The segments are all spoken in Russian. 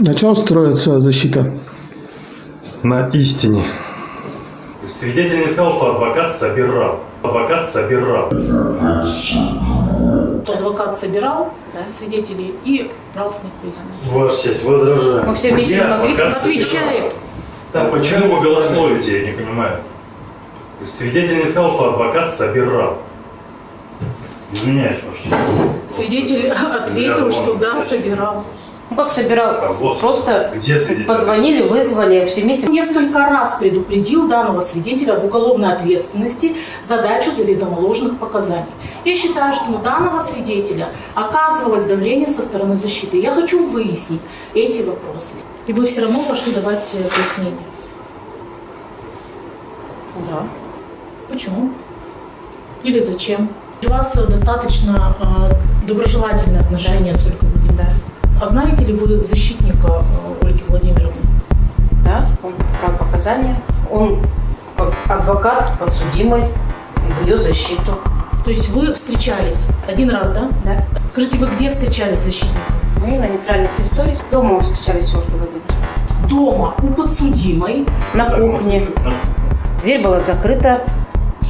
На чем строится защита? На истине. Свидетель не сказал, что адвокат собирал. Адвокат собирал. Адвокат собирал да, свидетелей и брал с них признак. Ваша честь, возражаю. Мы все вместе не могли Отвечает. Да, почему вы голословите, я не понимаю. Свидетель не сказал, что адвокат собирал. Извиняюсь, ваша честь. Свидетель ответил, что да, собирал. Ну как собирал? А, вот. Просто Где свидетель? позвонили, вызвали, все вместе. Несколько раз предупредил данного свидетеля об уголовной ответственности за дачу заведомо ложных показаний. Я считаю, что на данного свидетеля оказывалось давление со стороны защиты. Я хочу выяснить эти вопросы. И вы все равно пошли давать пояснение. Да. Почему? Или зачем? У вас э, достаточно э, доброжелательные отношения с Ольгой Владимировной. Да. А знаете ли вы защитника э, Ольги Владимировны? Да, он брал показания. Он как адвокат подсудимой в ее защиту. То есть вы встречались один раз, да? Да. Скажите, вы где встречались с защитником? Мы на нейтральной территории. Дома встречались с Ольгой Владимировной. Дома у подсудимой. На кухне. Дверь была закрыта.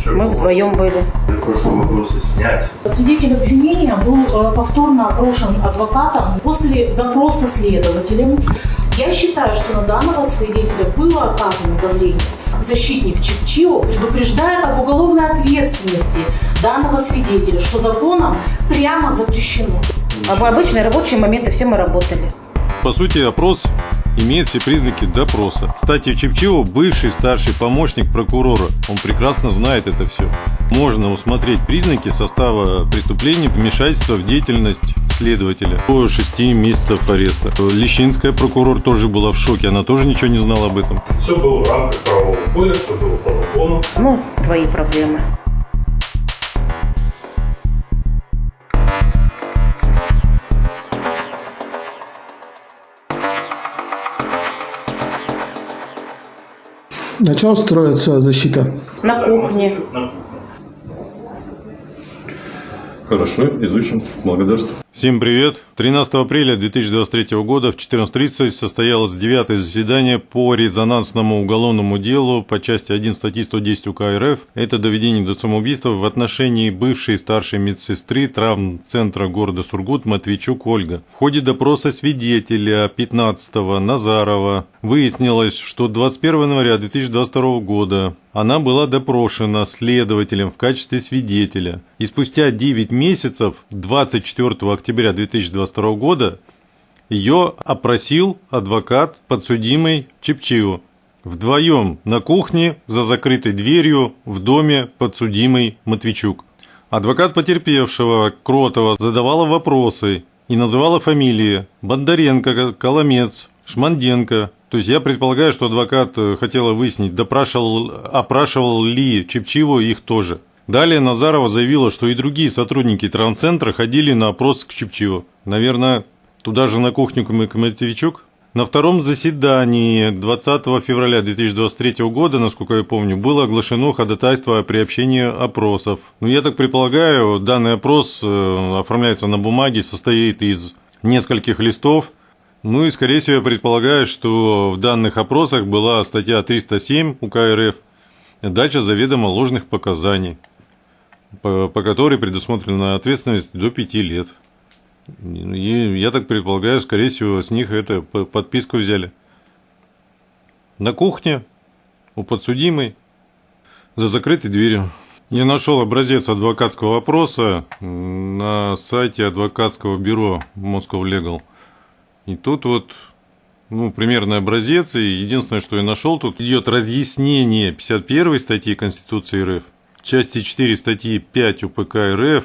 Мы вдвоем были. Прошу вопросы снять. Свидетель обвинения был э, повторно опрошен адвокатом после допроса следователем. Я считаю, что на данного свидетеля было оказано давление. Защитник Чикчио предупреждает об уголовной ответственности данного свидетеля, что законом прямо запрещено. А в обычные рабочие моменты все мы работали. По сути, опрос имеет все признаки допроса. Кстати, Чепчио – бывший старший помощник прокурора. Он прекрасно знает это все. Можно усмотреть признаки состава преступления вмешательства в деятельность следователя до 6 месяцев ареста. Лещинская прокурор тоже была в шоке, она тоже ничего не знала об этом. Все было в рамках правового поля, все было по закону. Ну, твои проблемы. На чем строится защита? На кухне. Хорошо, изучим. Благодарствую. Всем привет! 13 апреля 2023 года в 14.30 состоялось девятое заседание по резонансному уголовному делу по части 1 статьи 110 УК РФ. Это доведение до самоубийства в отношении бывшей старшей медсестры травмцентра города Сургут Матвейчук Ольга. В ходе допроса свидетеля 15 Назарова выяснилось, что 21 января 2022 года она была допрошена следователем в качестве свидетеля. И спустя 9 месяцев, 24 октября 2022 года, ее опросил адвокат подсудимый Чепчио. Вдвоем на кухне за закрытой дверью в доме подсудимый Матвейчук. Адвокат потерпевшего Кротова задавала вопросы и называла фамилии Бондаренко, Коломец, Шманденко. То есть я предполагаю, что адвокат э, хотела выяснить, допрашивал, опрашивал ли Чепчиво их тоже. Далее Назарова заявила, что и другие сотрудники травмцентра ходили на опрос к Чепчиво. Наверное, туда же на кухню к Матвейчук? На втором заседании 20 февраля 2023 года, насколько я помню, было оглашено ходатайство о приобщении опросов. Ну, я так предполагаю, данный опрос э, оформляется на бумаге, состоит из нескольких листов. Ну и, скорее всего, я предполагаю, что в данных опросах была статья 307 УК РФ, дача заведомо ложных показаний, по, по которой предусмотрена ответственность до 5 лет. И я так предполагаю, скорее всего, с них это подписку взяли. На кухне у подсудимой за закрытой дверью. Я нашел образец адвокатского вопроса на сайте адвокатского бюро Moscow Legal. И тут вот ну, примерный образец, и единственное, что я нашел, тут идет разъяснение 51 статьи Конституции РФ, части 4 статьи 5 УПК РФ,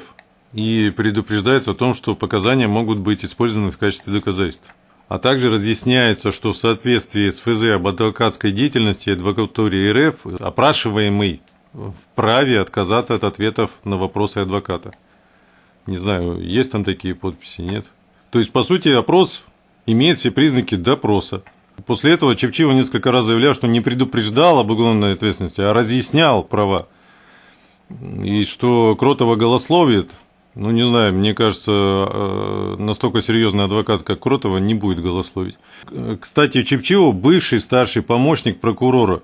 и предупреждается о том, что показания могут быть использованы в качестве доказательств. А также разъясняется, что в соответствии с ФЗ об адвокатской деятельности адвокатуре РФ опрашиваемый вправе отказаться от ответов на вопросы адвоката. Не знаю, есть там такие подписи, нет? То есть, по сути, опрос имеет все признаки допроса. После этого Чепчиво несколько раз заявлял, что не предупреждал об уголовной ответственности, а разъяснял права. И что Кротова голословит, Ну, не знаю, мне кажется, э, настолько серьезный адвокат, как Кротова, не будет голословить. Э, Кстати, Чепчилов бывший старший помощник прокурора.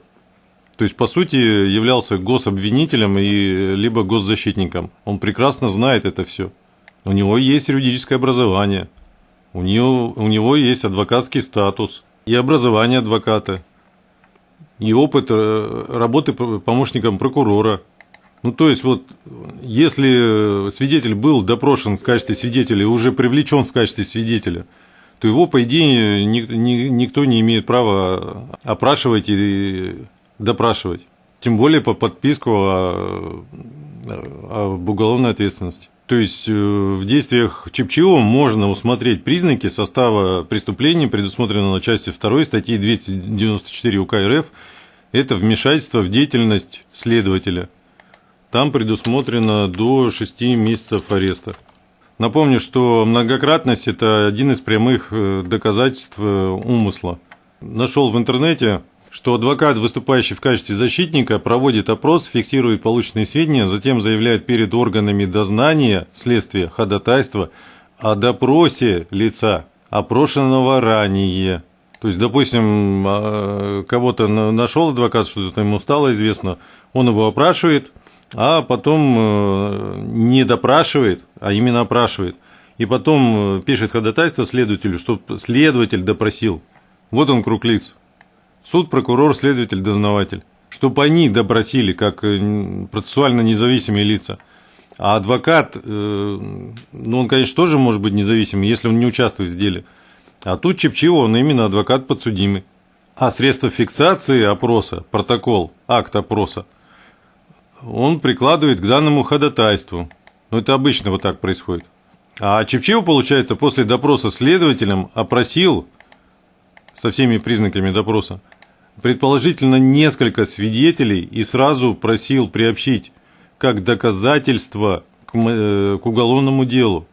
То есть, по сути, являлся гособвинителем и либо госзащитником. Он прекрасно знает это все. У него есть юридическое образование, у него, у него есть адвокатский статус и образование адвоката, и опыт э, работы помощником прокурора. Ну, то есть, вот, если свидетель был допрошен в качестве свидетеля и уже привлечен в качестве свидетеля, то его, по идее, ни- ни- никто не имеет права опрашивать и допрашивать. Тем более по подписку о, об уголовной ответственности. То есть э, в действиях Чепчио можно усмотреть признаки состава преступления, предусмотренного частью 2 статьи 294 УК РФ. Это вмешательство в деятельность следователя. Там предусмотрено до 6 месяцев ареста. Напомню, что многократность – это один из прямых э, доказательств э, умысла. Нашел в интернете, что адвокат, выступающий в качестве защитника, проводит опрос, фиксирует полученные сведения, затем заявляет перед органами дознания, следствия, ходатайства о допросе лица, опрошенного ранее. То есть, допустим, а, кого-то на- нашел адвокат, что-то ему стало известно, он его опрашивает, а потом э, не допрашивает, а именно опрашивает. И потом э, пишет ходатайство следователю, чтобы следователь допросил. Вот он круг лиц. Суд, прокурор, следователь, дознаватель. Чтобы они допросили, как э, процессуально независимые лица. А адвокат, ну, он, конечно, тоже может быть независимый, если он не участвует в деле. А тут Чепчио, он именно адвокат подсудимый. А средства фиксации опроса, протокол, акт опроса, он прикладывает к данному ходатайству. Ну, это обычно вот так происходит. А Чепчио, получается, после допроса следователем опросил со всеми признаками допроса, предположительно несколько свидетелей и сразу просил приобщить как доказательство к, э, к уголовному делу.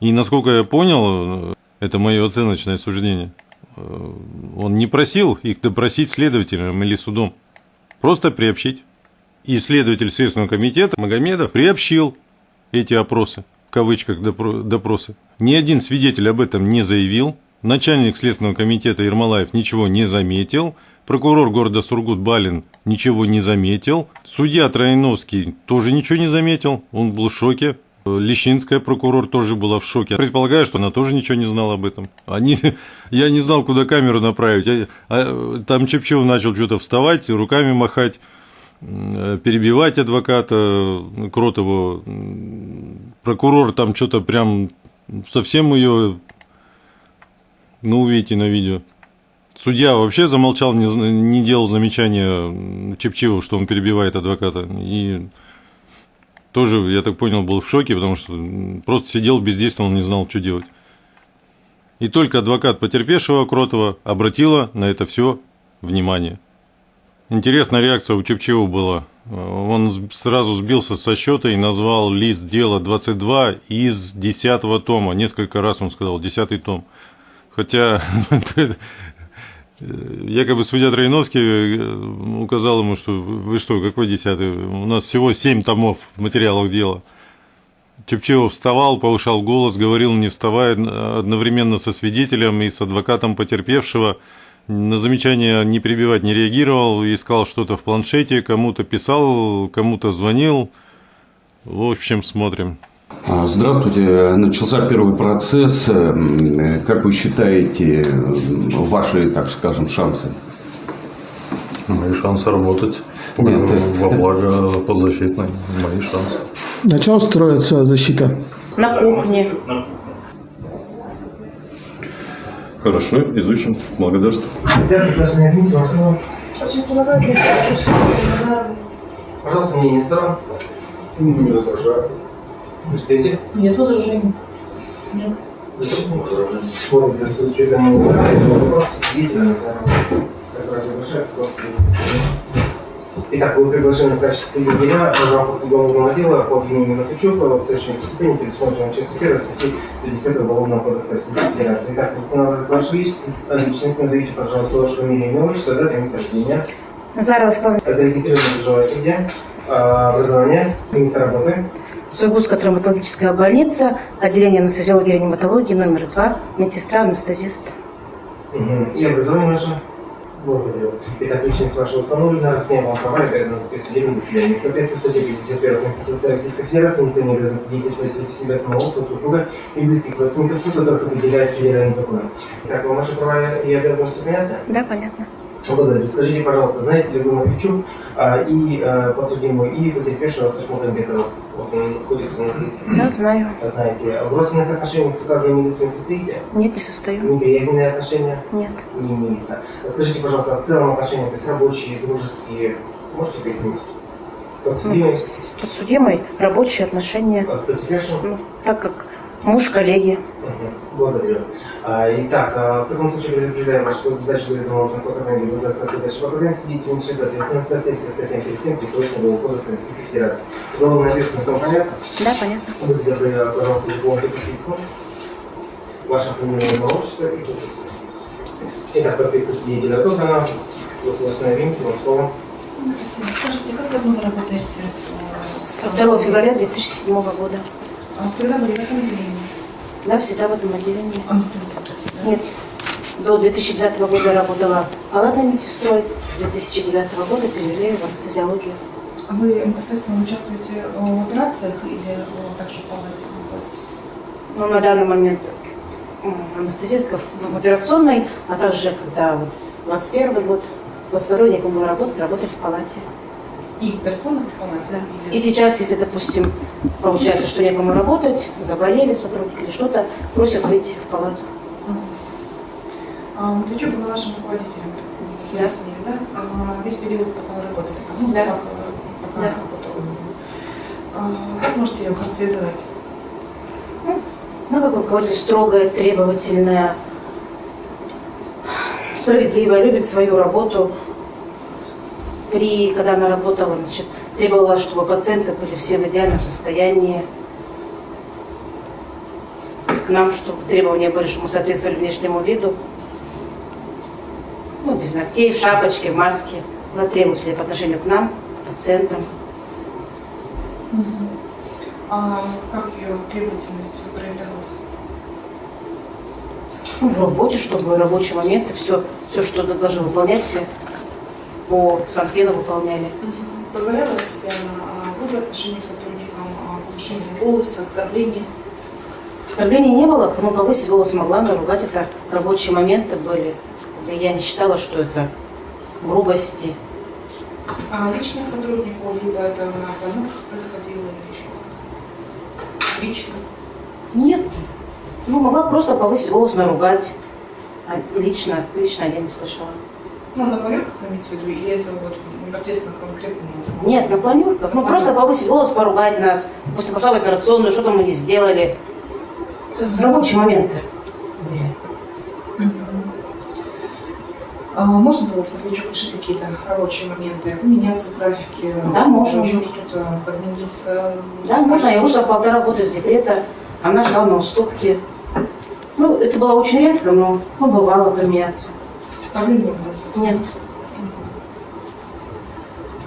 И насколько я понял, это мое оценочное суждение, э, он не просил их допросить следователем или судом, просто приобщить. И следователь Следственного комитета Магомедов приобщил эти опросы, в кавычках допро- допросы. Ни один свидетель об этом не заявил, начальник Следственного комитета Ермолаев ничего не заметил, прокурор города Сургут Балин ничего не заметил, судья Троиновский тоже ничего не заметил, он был в шоке. Лещинская прокурор тоже была в шоке. Предполагаю, что она тоже ничего не знала об этом. Они, я не знал, куда камеру направить. Я- а, там Чепчев начал что-то вставать, руками махать перебивать адвоката м, Кротову. Прокурор там что-то прям совсем ее, ну, увидите на видео. Судья вообще замолчал, не, не делал замечания Чепчеву, что он перебивает адвоката. И тоже, я так понял, был в шоке, потому что просто сидел, бездействовал, не знал, что делать. И только адвокат потерпевшего Кротова обратила на это все внимание. Интересная реакция у Чепчева была. Он сразу сбился со счета и назвал лист дела 22 из 10 тома. Несколько раз он сказал 10 том. Хотя якобы судья Троиновский э, указал ему, что вы что, какой 10 У нас всего 7 томов в материалах дела. Чепчева вставал, повышал голос, говорил, не вставая, одновременно со свидетелем и с адвокатом потерпевшего. На замечание не перебивать не реагировал, искал что-то в планшете, кому-то писал, кому-то звонил. В общем, смотрим. А, Здравствуйте. Начался первый процесс. М, Как вы считаете м, ваши, так скажем, шансы? Мои шансы работать Нет. во благо подзащитной. Мои шансы. На чем строится защита? На кухне. Хорошо, изучим. Благодарствую. Пожалуйста, сторон. Не возражаю. Нет возражений. Форум для с учетом вопроса свидетеля как раз завершается. Итак, вы приглашены в качестве свидетеля в рамках уголовного дела по обвинению Матвичука в совершении преступления, предусмотренного частью 1 статьи 110 Уголовного кодекса Российской Федерации. Итак, устанавливается ваша личность, личность, назовите, пожалуйста, ваше фамилию, имя, отчество, дата и место рождения. Заросла. Зарегистрированы проживаете где? А, Образование, место работы, Сургутская травматологическая больница, отделение анестезиологии и реаниматологии номер два, медсестра, анестезист. Мгм. И образование ваше? Благодарю. Итак, личность ваша установлена, с ней вам права и обязанности в судебном заседании. В соответствии с статьей 51 Конституции Российской Федерации никто не обязан свидетельствовать против себя самого, своего супруга и близких родственников, которых определяет федеральным законом. Итак, вам ваши права и обязанности понятны? Да, понятно. Благодарю. Скажите, пожалуйста, знаете ли вы Матвейчук а, и а, подсудимую, и потерпевшего Ташмутамбетова? Вот он находится у нас здесь. Да, знаю. Знаете, в родственных отношениях с указанными лицами состоите? Нет, не состою. Неприязненные отношения? Нет. не имеется. Скажите, пожалуйста, в целом отношения, то есть рабочие, дружеские, можете пояснить? Подсудимый, Ну, с подсудимой рабочие отношения. а с потерпевшим? Ну, так как муж коллеги. Благодарю. А, итак, а, в таком случае предупреждаем вас, что задачу за это можно показать либо за отказ от дачи показаний свидетелю несет ответственность в соответствии с статьей 37 Присрочного кодекса Российской Федерации. Уголовная ответственность вам понятна? Да, понятно. Будьте добры, пожалуйста, заполните подписку. Ваше фамилия, имя, отчество и подпись. Итак, подписка свидетеля отобрана. Государственное винки, вам слово. Спасибо. Скажите, как давно вы работаете? э, С 2 февраля 2007 года. А Всегда были в этом отделении? Да, всегда в этом отделении. Анестезист. да? Нет. До 2009 года работала палатной медсестрой. С 2009 года перевели в анестезиологию. А вы непосредственно участвуете э, в операциях или э, также в палате находитесь? Ну, на данный момент анестезистка в операционной, а также, когда вот 21 год, 22 некому работать, работать в палате. И операционных, и в палате? Да. И сейчас, если, допустим, получается, что некому работать, заболели сотрудники или что-то, просят выйти в палату. А Матвейчук был вашим руководителем? Да. Выяснили, да? А Весь период, пока вы работали? Ну, Да. э, пока Да. А Как можете ее характеризовать? Ну, как руководитель строгая, требовательная, справедливая, любит свою работу. При, когда она работала, значит, требовала, чтобы пациенты были все в идеальном состоянии. К нам, чтобы требования были, чтобы мы соответствовали внешнему виду. Ну, без ногтей, в шапочке, в маске. Была требовательная по отношению к нам, к пациентам. А как ее требовательность проявлялась? Ну, в работе, чтобы в рабочие моменты все, все, что должны выполнять, все по санпену выполняли. Позволяла себя на а, грубые отношения к сотрудникам, а, повышение голоса, оскорбления? Оскорблений не было, но повысить голос могла, но ругать это рабочие моменты были. Я не считала, что это грубости. А лично к сотруднику, либо это на планерках происходило, или еще как-то? Лично? Нет. Ну, могла просто повысить голос, наругать. А лично, лично я не слышала. Ну, на планерках иметь в виду, или это вот непосредственно конкретно? Нет, на планерках. Ну, просто повысить голос, поругать нас. После пошла в операционную, что-то мы не сделали. Рабочие моменты. А можно было с Матвейчук решить какие-то рабочие моменты, поменяться в графике? Да, можно. Еще что-то подмениться? Да, можно. Я вышла полтора года с декрета. Она шла на уступки. Ну, это было очень редко, но ну, бывало поменяться. С этим? Нет.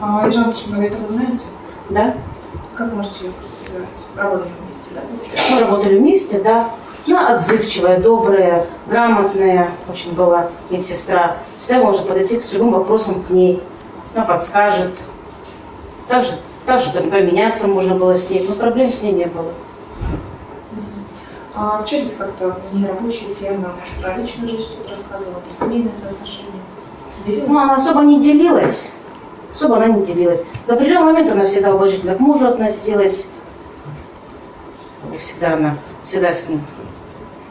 А Ежан Ташмагомедова вы знаете? Да. Как можете ее характеризовать? Работали вместе, да? Мы работали вместе, да. Она отзывчивая, добрая, грамотная очень была медсестра. Всегда можно подойти с любым вопросом к ней. Она подскажет. Также, также поменяться можно было с ней, но проблем с ней не было. А общались как-то в нерабочие темы? Может, про личную жизнь что-то рассказывала, про семейные соотношения? Делилась? Ну, она особо не делилась. Особо она не делилась. До определенного момента она всегда уважительно к мужу относилась. Всегда она, всегда с ним.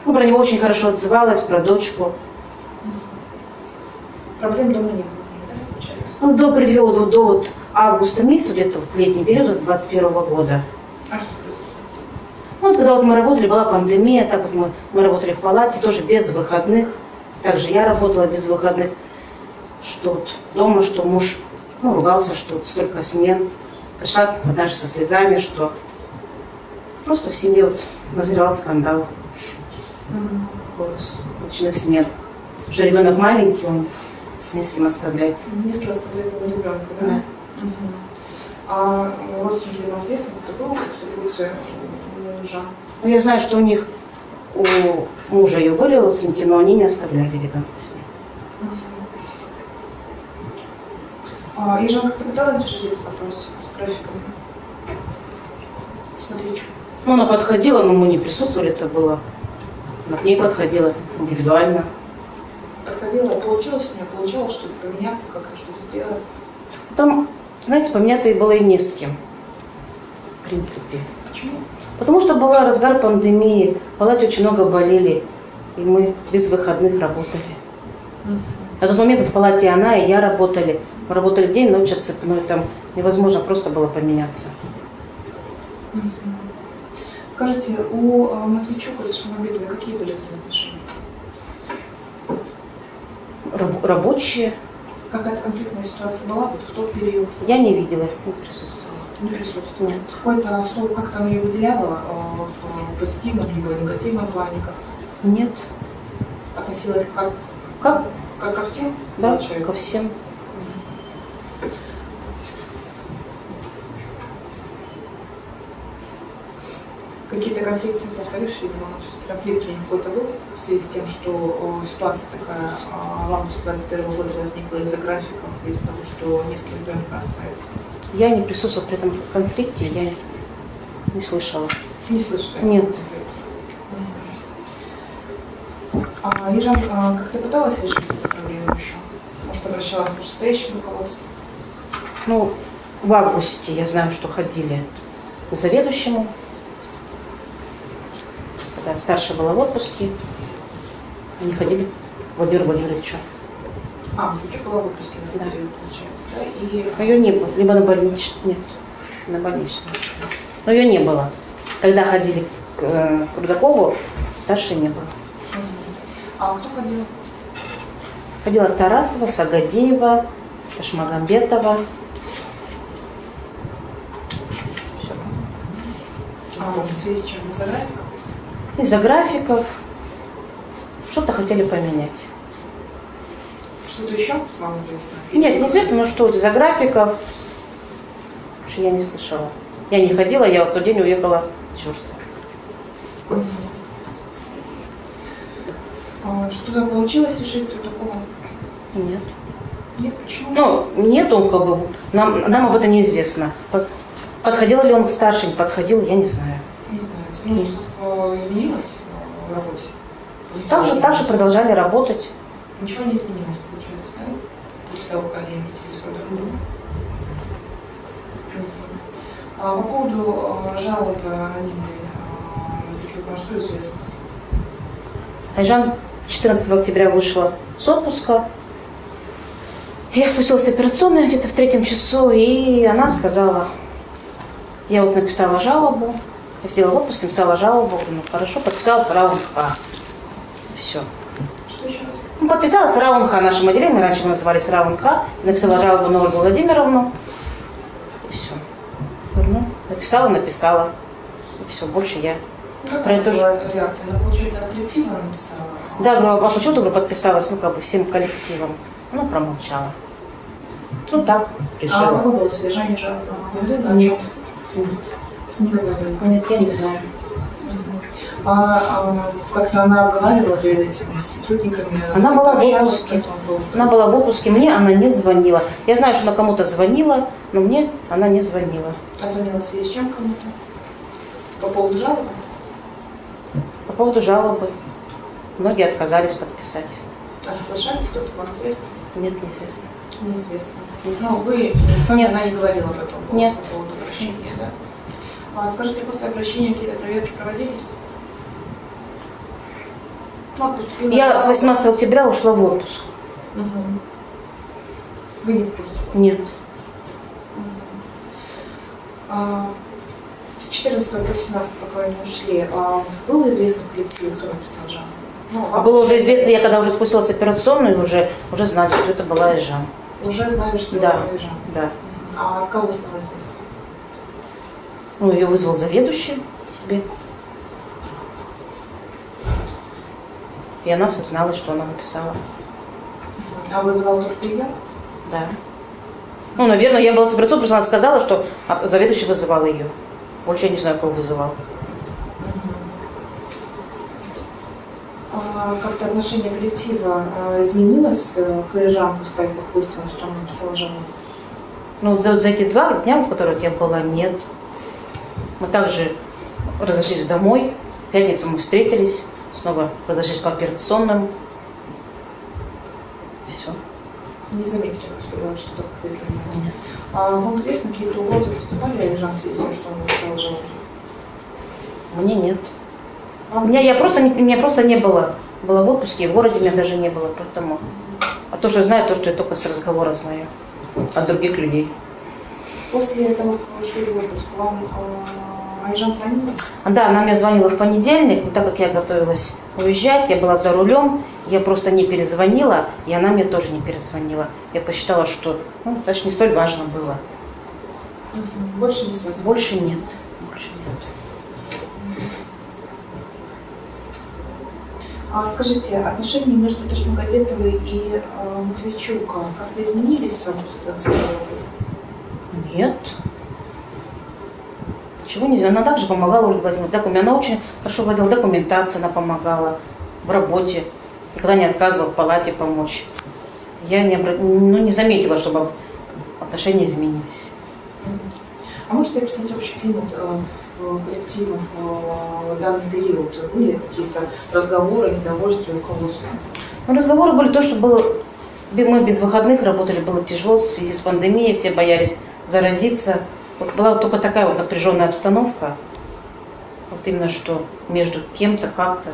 Ну, про него очень хорошо отзывалась, про дочку. Проблем дома не было, да, получается? Ну, до определенного, до, вот августа месяца, где-то вот летний период 21 года. А что произошло? Ну, вот когда вот мы работали, была пандемия, так вот мы, мы работали в палате, тоже без выходных. Также я работала без выходных. Что вот дома, что муж ну, ругался, что вот столько смен. Пришла даже со слезами, что просто в семье вот назревал скандал по с- ночных смен. Уже ребенок маленький, он не с кем оставлять. Не с кем оставлять было ребенка, да? Да. Мгм. А родственники вам известны, кто был в супруге мужа? Ну, я знаю, что у них, у мужа ее были родственники, но они не оставляли ребенка с ней. А, и Жанна как-то пыталась решить этот вопрос с графиком? Смотрите. Ну, она подходила, но мы не присутствовали, это было. Она к ней подходила индивидуально. Подходила, получилось у нее, получалось что-то поменяться, как-то что-то сделать. Там, знаете, поменяться ей было и не с кем, в принципе. Почему? Потому что была разгар пандемии, в палате очень много болели, и мы без выходных работали. На тот момент в палате она и я работали. Мы работали день, ночь отцепной, там невозможно просто было поменяться. Скажите, у э, Матвейчука и Шамабитовой какие были взаимоотношения? Раб- рабочие Какая-то конфликтная ситуация была вот в тот период? я не видела, не присутствовала. Не присутствовала? Нет. Какое-то слово как-то она ее выделяла э, в позитивном либо негативном плане? Как Нет. относилась как, Как? как ко всем? Да, получается? ко всем. Какие-то конфликты, повторюсь, видимо, все-таки конфликт ли какой-то был в связи с тем, что ситуация такая в августе 21 года возникла из-за графиков, из-за того, что несколько ребенка оставили. Я не присутствовала при этом конфликте, я не слышала. Не слышали? Нет. А Ежан а, как-то пыталась решить эту проблему еще? Может, обращалась к вышестоящему руководству? Ну, в августе я знаю, что ходили к заведующему, когда старшая была в отпуске, они ходили к Владимиру Владимировичу. А, Матвейчук была в отпуске в этот Да. период, получается, да? И Но ее не было, либо на больничном, нет, на больничном. Но ее не было. Когда ходили к, э, к Рудакову, старшей не было. А кто ходил? Ходила Тарасова, Сагадеева, Ташмагамбетова. Всё. А, в связи с чем? Из-за графика? Из-за графиков что-то хотели поменять. Что-то еще вам известно? Нет, неизвестно, но что из-за графиков. Что я не слышала. Я не ходила, я в тот день уехала в дежурство. А, Что-то получилось решить с Рудаковым? Нет. Нет, почему? Ну, нету, как бы, нам, нам об этом неизвестно. Под- Подходил ли он к старшей, не подходил, я не знаю. Не знаю. Ну, изменилось э, в работе? После Так же, того, так же продолжали работать. Ничего не изменилось, получается, да? После того, как они? А по поводу э, жалобы анонимной э, Матвейчука, что известно? Айжан 14 октября вышла с отпуска. Я спустилась в операционную где-то в третьем часу, и она сказала, я вот написала жалобу, я сидела в отпуске, написала жалобу, ну хорошо, подписалась Раун Х. Все. Ну, подписалась Раун Х нашем отделе, мы раньше назывались Раун Х, написала жалобу на Ольгу Владимировну, и все. Ну, написала, написала, и все, больше я Ну, Как Про это была реакция? Она, получается, от коллектива написала? Да, говорю, а почему ты подписалась, ну, как бы всем коллективом? Она промолчала. Ну, так, А решила. какое было содержание жалобы? О Нет. Не говорила. Нет, я не знаю. А, а, как-то она обговаривала перед этим с сотрудниками? Она была в отпуске. потом Она была в отпуске, мне она не звонила. Я знаю, что она кому-то звонила, но мне она не звонила. А звонила в связи с чем кому-то? По поводу жалобы? По поводу жалобы. Многие отказались подписать. А соглашались кто-то вам известно? Нет, неизвестно. Неизвестно. Ну, вы, Нет. она не говорила об этом? по- Нет. По поводу обращения, да? А скажите, после обращения какие-то проверки проводились? Ну, поступила Я с 18 октября ушла в отпуск. Мгм. Вы не в курсе? Нет. А, с 14 до 17, пока они ушли, а, было известно в коллективе, кто написал жалобу? Ну, А было уже известно, я когда уже спустилась в операционную, уже, уже знали, что это была Ижан. Уже знали, что Да. это Ижан. Да. А от кого стало известно? Ну, ее вызвал заведующий себе. И она созналась, что она написала. А вызывал только ее? Да. Ну, наверное, я была с операцией, просто она сказала, что а, заведующий вызывал ее. Больше я не знаю, кого вызывал. А как-то отношение коллектива а, изменилось э, к того, как выяснилось, что он написал жалобу? Ну, вот за, за эти два дня, в которые вот я была, нет. Мы также разошлись домой. В пятницу мы встретились, снова разошлись по операционным. Все. Не заметили, что что-то как-то изменилось. А вам известно, какие-то угрозы поступали связи с тем, что он жалобу? Мне нет. У меня, я просто, не- меня просто не было. Была в отпуске, и в городе меня даже не было, поэтому... А то, что я знаю, то, что я только с разговора знаю от других людей. После того, как вы ушли в отпуск, вам а, Айжан звонила? Да, она мне звонила в понедельник, но так как я готовилась уезжать, я была за рулем, я просто не перезвонила, и она мне тоже не перезвонила. Я посчитала, что ну, даже не столь важно было. Больше не связано. Больше нет. Больше нет. А скажите, отношения между Ташмагомедовой и э, Матвейчука как-то изменились с августа 21 года? Нет. Чего нельзя? Она также помогала Ольге Владимировне. Докумен- Она очень хорошо владела документацией, она помогала в работе. Никогда не отказывала в палате помочь. Я не, обра- ну, не заметила, чтобы отношения изменились. А можете описать общий климат э, в э, в данный период? Были какие-то разговоры, недовольствия, руководства? Ну, разговоры были то, что было... Мы без выходных работали, было тяжело в связи с пандемией, все боялись заразиться. Вот была вот только такая вот напряженная обстановка. Вот именно что между кем-то, как-то.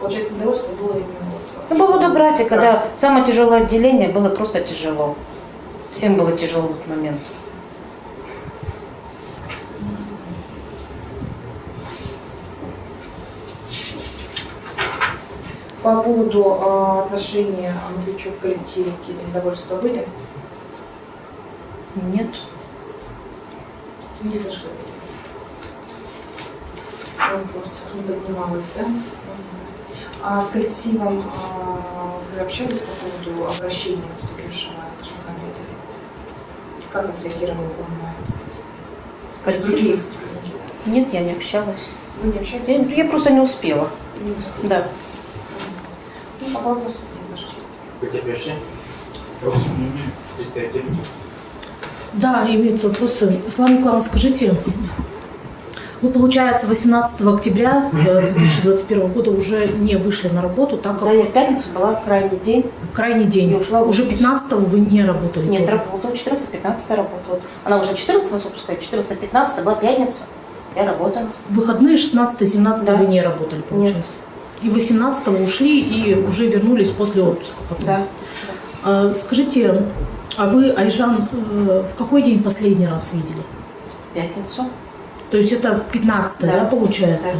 Получается, недовольство было именно вот... Ну, по поводу графика, да. Самое тяжелое отделение было просто тяжело. Всем было тяжело в этот момент. По поводу э, отношения Матвейчук в коллективе какие-то недовольства были? Нет. Не слышали. Вопросов не поднималось, да? А с коллективом а, вы общались по поводу обращения поступившего Шахамедова? Как отреагировал он на это? Коллектив? Нет, я не общалась. Вы не общались? Я, я просто не успела. Не успели? Да. Ну, пока вопросов нет, Ваша честь. Потерпевшие? Вопросы? Представители? Да, имеются вопросы. Слава Николаевна, скажите, вы, получается, 18 октября э, 2021 года уже не вышли на работу, так Да, как я в пятницу была крайний день. крайний день. Я ушла Уже отпуск. 15 вы не работали? Нет, тоже? работала. 14-15 работала. Она уже 14 вас выпускает, 14-15 была пятница. Я работала. Выходные 16-17 Да. вы не работали, получается? И 18 ушли и уже вернулись после отпуска потом. Да. А, скажите, а вы Айжан э, в какой день последний раз видели? В пятницу. То есть это 15 да, Да. получается?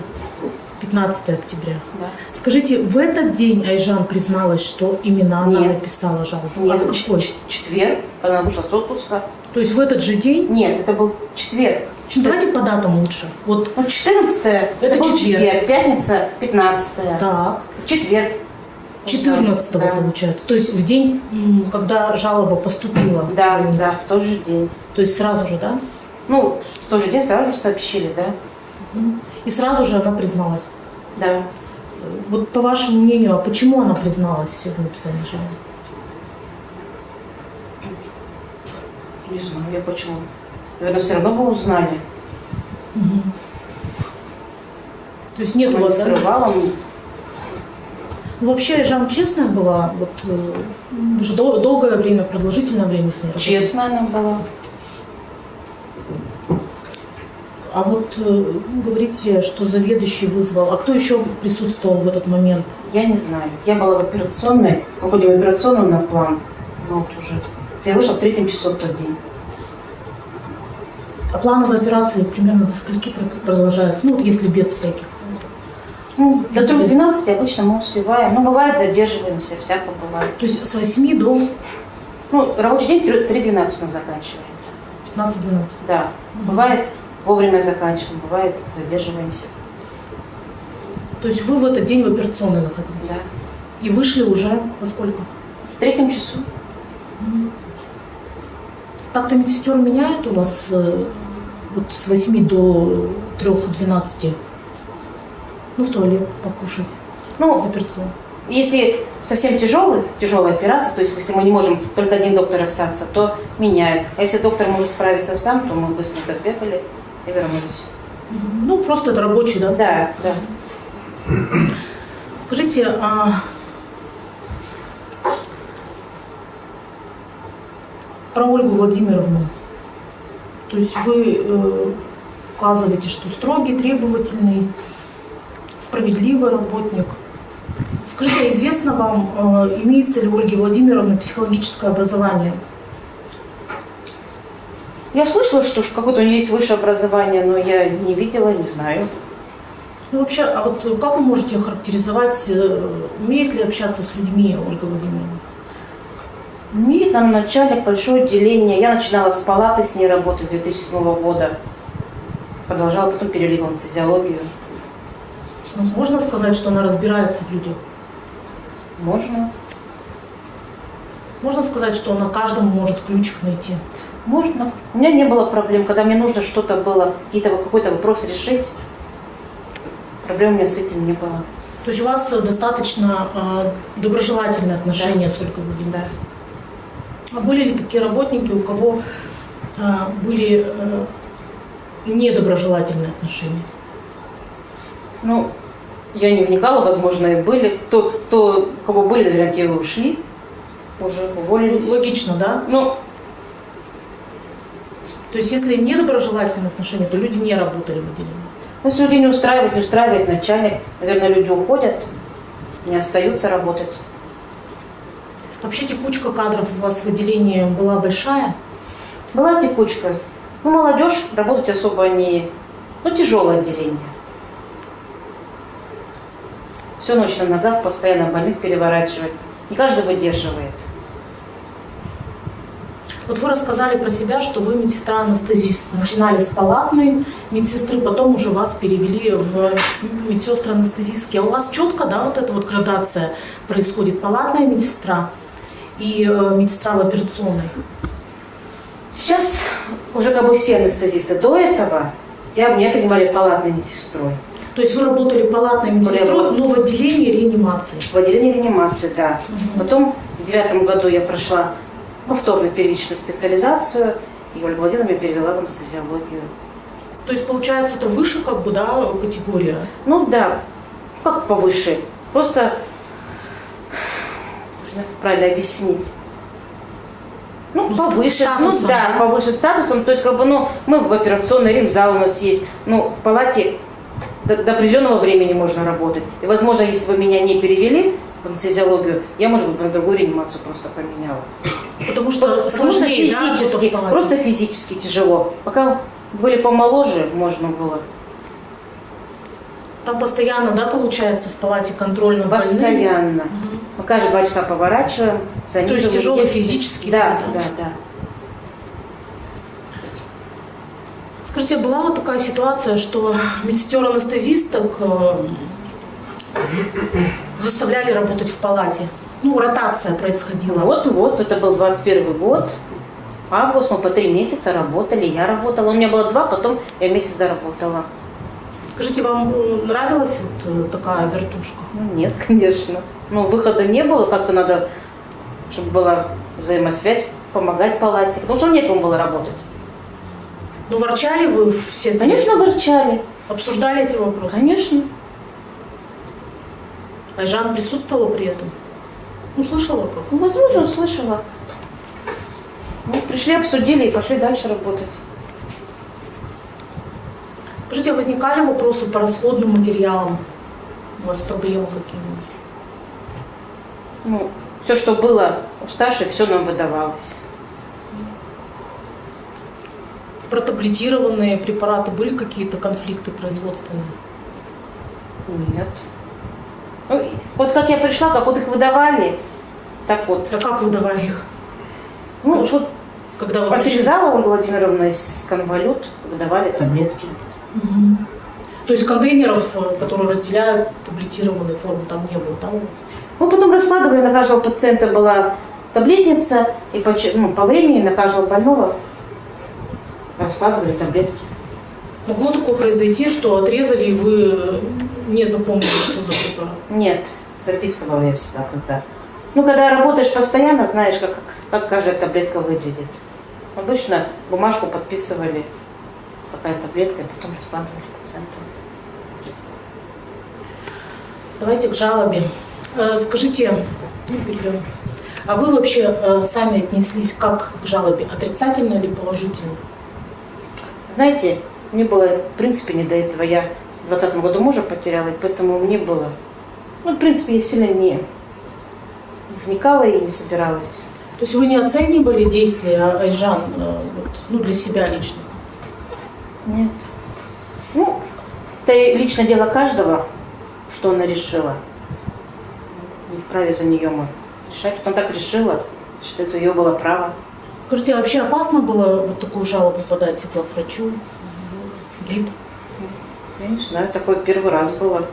Да. 15 октября. Да. Скажите, в этот день Айжан призналась, что именно она Нет. написала жалобу? Нет, а в какой? четверг, она вышла с отпуска. То есть в этот же день? Нет, это был четверг. Ну, Давайте по датам лучше. Вот Ну, 14 это, был четверг. четверг, пятница 15 так. четверг. 14 Да. получается. То есть в день, когда жалоба поступила. Да, да, в тот же день. То есть сразу же, да? Ну, в тот же день сразу же сообщили, да? И сразу же она призналась. Да. Вот по вашему мнению, а почему она призналась в написании жалобы? Не знаю, я почему. Наверное, все равно бы узнали. То есть нет у Она не вас, да? скрывала. Вообще Айжан честная была? Вот, э, вы же дол- долгое время, продолжительное время с ней работали. Честно она была. А вот э, говорите, что заведующий вызвал. А кто еще присутствовал в этот момент? Я не знаю. Я была в операционной, выходим в операционную на план. Ну, вот уже. Я вышла в третьем часу в тот день. А плановые операции примерно до скольки прод- продолжаются? Ну, вот если без всяких. Ну, до 3.12 обычно мы успеваем. Ну, бывает, задерживаемся, всяко бывает. То есть с 8 до Ну, рабочий день 3.12 у нас заканчивается. 15-12. Да. Бывает, вовремя заканчиваем, бывает, задерживаемся. То есть вы в этот день в операционной находились? Да. И вышли уже во сколько? В третьем часу. Так-то медсестер меняют у вас э, вот с 8 до 3-12. Ну, в туалет покушать. Ну, за перцом. Если совсем тяжелый, тяжелая операция, то есть если мы не можем только один доктор остаться, то меняем. А если доктор может справиться сам, то мы быстренько сбегали и вернулись. Ну, просто это рабочий, да? Да, да. Скажите, а про Ольгу Владимировну. То есть вы э, указываете, что строгий, требовательный, справедливый работник. Скажите, а известно вам, э, имеется ли у Ольги Владимировны психологическое образование? Я слышала, что какое-то у нее есть высшее образование, но я не видела, не знаю. Ну, вообще, а вот как вы можете охарактеризовать, э, умеет ли общаться с людьми Ольга Владимировна? Умеет нам начальник большое отделение. Я начинала с палаты с ней работать с 2007 года. Продолжала, потом перевели в анестезиологию. Ну, можно сказать, что она разбирается в людях? Можно. Можно сказать, что она каждому может ключик найти? Можно. У меня не было проблем, когда мне нужно что-то было, какой-то вопрос решить. Проблем у меня с этим не было. То есть у вас достаточно э, доброжелательные отношения Да. с Ольгой Владимировной? Да. А были ли такие работники, у кого э, были э, недоброжелательные отношения? Ну, я не вникала, возможно, и были. Кто, у кого были, наверное, те ушли, уже уволились. Логично, да? Ну, То есть если недоброжелательные отношения, то люди не работали в отделении? ну, если людей не устраивает, не устраивает начальник, наверное, люди уходят, не остаются работать. Вообще текучка кадров у вас в отделении была большая? Была текучка. Ну, молодежь работать особо не... Ну, тяжелое отделение. Всю ночь на ногах, постоянно больных переворачивать. Не каждый выдерживает. Вот вы рассказали про себя, что вы медсестра-анестезист. Начинали с палатной медсестры, потом уже вас перевели в медсестры-анестезистки. А у вас четко, да, вот эта вот градация происходит? Палатная медсестра и э, медсестра в операционной. Сейчас уже как бы все анестезисты до этого, я, меня принимали палатной медсестрой. То есть вы работали палатной медсестрой, но в отделении реанимации. В отделении реанимации, да. Потом в девятом году я прошла повторную первичную специализацию, и Ольга Владимировна меня перевела в анестезиологию. То есть получается это выше как бы, да, категория? Ну да, как повыше. Просто, должна правильно объяснить. Ну, Ну, повыше, ну статусом, да, да? повыше статусом. То есть, как бы, ну, мы в операционный ремзал у нас есть. Ну, в палате до, до определенного времени можно работать. И, возможно, если бы меня не перевели в анестезиологию, я, может быть, на другую реанимацию просто поменяла. Потому что да, в физически, палате? просто физически тяжело. Пока были помоложе, можно было. Там постоянно, да, получается, в палате контроль над больными? Постоянно. Мы каждые два часа поворачиваем. То есть тяжелый физический Да, да, да? да. Скажите, была вот такая ситуация, что медсестер-анестезисток э, заставляли работать в палате? Ну, ротация происходила. Вот, вот, это был 21 год. Август, мы по три месяца работали, я работала. У меня было два, потом я месяц доработала. Скажите, вам э, нравилась вот э, такая вертушка? Ну, нет, конечно. Ну, выхода не было, как-то надо, чтобы была взаимосвязь, помогать палате. Потому что некому было работать. Ну, ворчали вы все? Конечно, ворчали. Обсуждали эти вопросы? Конечно. Айжан присутствовала при этом? Ну, слышала как? Ну, возможно, услышала. Ну, пришли, обсудили и пошли дальше работать. Скажите, а возникали вопросы по расходным материалам? У вас проблемы какие-нибудь? Ну, все, что было у старшей, все нам выдавалось. Про таблетированные препараты были какие-то конфликты производственные? Нет. Ну, вот как я пришла, как вот их выдавали, так вот. А как выдавали их? Ну, вот Когда вы отрезала Ольга Владимировна из конвалют, выдавали таблетки. Мгм. То есть контейнеров, э, которые разделяют таблетированные формы, там не было, да, у вас? Ну, потом раскладывали, на каждого пациента была таблетница, и по, ну, по времени на каждого больного раскладывали таблетки. Могло такое произойти, что отрезали, и вы не запомнили, что за препарат? Нет, записывала я всегда когда. Ну, когда работаешь постоянно, знаешь, как, как каждая таблетка выглядит. Обычно бумажку подписывали, какая таблетка, и потом раскладывали пациенту. Давайте к жалобе. Э, Скажите, ну, перейдем. А вы вообще э, сами отнеслись как к жалобе? Отрицательно или положительно? Знаете, мне было, в принципе, не до этого. Я в 20 году мужа потеряла, и поэтому мне было... Ну, в принципе, я сильно не вникала и не собиралась. То есть вы не оценивали действия Айжан э, вот, ну, для себя лично? Нет. Ну, это и личное дело каждого, что она решила. Не вправе за нее мы решать. Вот Она так решила, что это ее было право. Скажите, а вообще опасно было вот такую жалобу подать главврачу, гид? Я не знаю, такое первый раз было.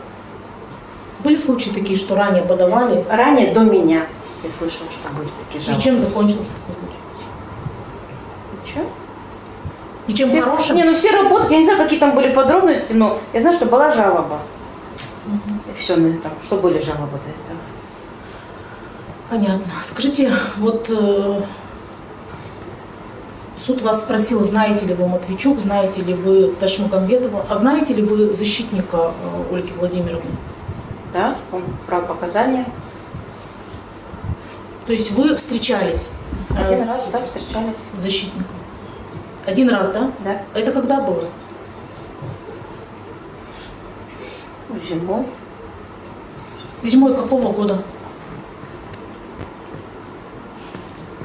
Были случаи такие, что ранее подавали? Ранее, до меня, я слышала, что были такие И жалобы. чем закончился такой случай? Ничего. Ничем Все- хорошим? Не, ну все работают, я не знаю, какие там были подробности, но я знаю, что была жалоба. И все на этом. Что были жалобы до этого. Понятно. Скажите, вот э, суд вас спросил, знаете ли вы Матвейчук, знаете ли вы Ташмагамбетова, а знаете ли вы защитника э, Ольги Владимировны? Да, он брал показания. То есть вы встречались э, Один с раз, да, встречались. защитником? Один раз, да? Да. Это когда было? Зимой. Зимой какого года?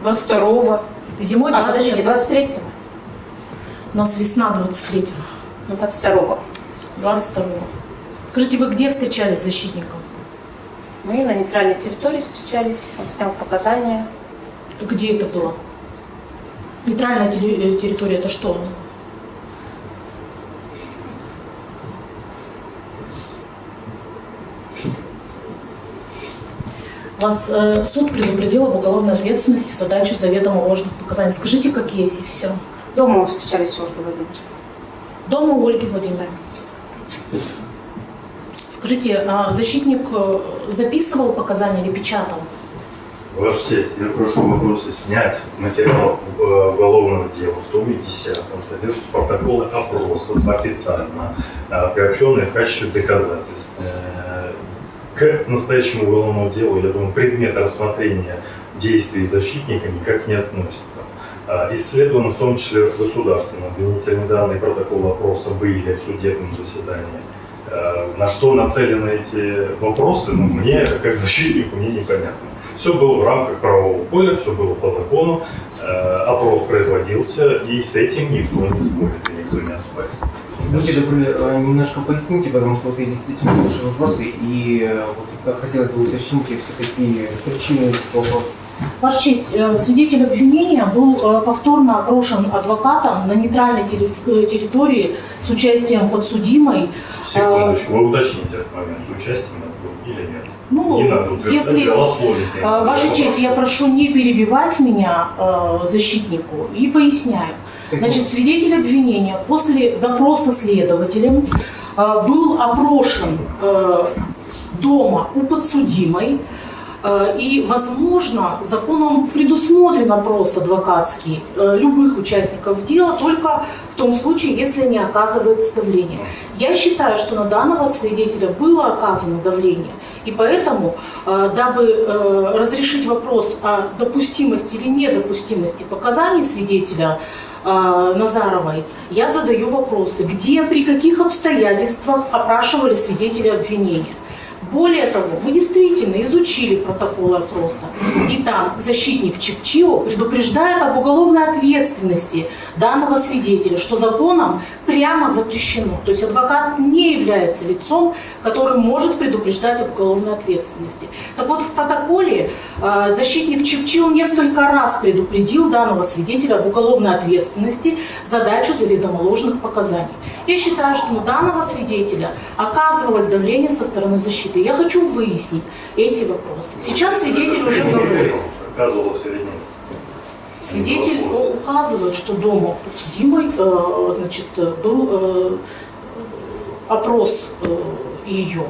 22-го. Зимой А, подождите, 23 23-го. У нас весна 23-го. Ну, 22-го. 22 Скажите, вы где встречались с защитником? Мы на нейтральной территории встречались. Он снял показания. Где это было? Нейтральная э, территория это что? Вас э, суд предупредил об уголовной ответственности за дачу заведомо ложных показаний. Скажите, как есть, и все. Дома мы встречались с Ольгой Владимировной. Дома у Ольги Владимировны. Скажите, а защитник э, записывал показания или печатал? Ваша честь, я прошу вопросы снять в материалах э, уголовного дела в томе 10 содержатся протоколы опросов официально, э, приобщенные в качестве доказательств. К настоящему уголовному делу, я думаю, предмет рассмотрения действий защитника никак не относится. Э, Исследованы в том числе государственные обвинительные данные протоколы опроса были в судебном заседании. Э, На что нацелены эти вопросы, ну, мне, как защитнику, мне непонятно. Все было в рамках правового поля, все было по закону, э, опрос производился, и с этим никто не спорит, никто не оспаривает. Будьте добры, э, немножко поясните, потому что вот я действительно слушаю вопросы, и э, вот хотелось бы уточнить все-таки причины этих вопросов. Ваша честь, э, свидетель обвинения был повторно опрошен адвокатом на нейтральной территории с участием подсудимой. Секундочку, вы уточните этот момент, с участием это или нет. Ну, не надо если- Ваша честь, я прошу не перебивать меня, защитнику, и поясняю. Значит, свидетель обвинения после допроса следователем э, был опрошен э, дома у подсудимой, э, и, возможно, законом предусмотрен опрос адвокатский любых участников дела только в том случае, если не оказывается давление. Я считаю, что на данного свидетеля было оказано давление, и поэтому, дабы разрешить вопрос о допустимости или недопустимости показаний свидетеля Назаровой, я задаю вопросы, где, при каких обстоятельствах опрашивали свидетеля обвинения. Более того, мы действительно изучили протоколы опроса, и там защитник Чепчио предупреждает об уголовной ответственности данного свидетеля, что законом прямо запрещено. То есть адвокат не является лицом, который может предупреждать об уголовной ответственности. Так вот, в протоколе э, защитник Чепчио несколько раз предупредил данного свидетеля об уголовной ответственности за дачу заведомо ложных показаний. Я считаю, что на данного свидетеля оказывалось давление со стороны защиты. Я хочу выяснить эти вопросы. Сейчас свидетель уже нет? Свидетель указывает, что дома подсудимой э, значит, э, был э, опрос ее.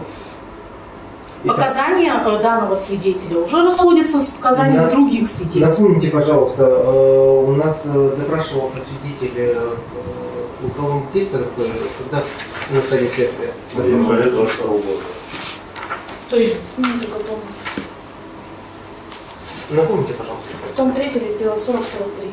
Показания данного свидетеля уже расходятся с показаниями Да. других свидетелей. Напомните, пожалуйста, у нас допрашивался свидетель уголовных действий такое, когда на стадии следствия. В январе 22 года. То есть, ну, это потом. Напомните, пожалуйста. Том 3 раздела 40-43.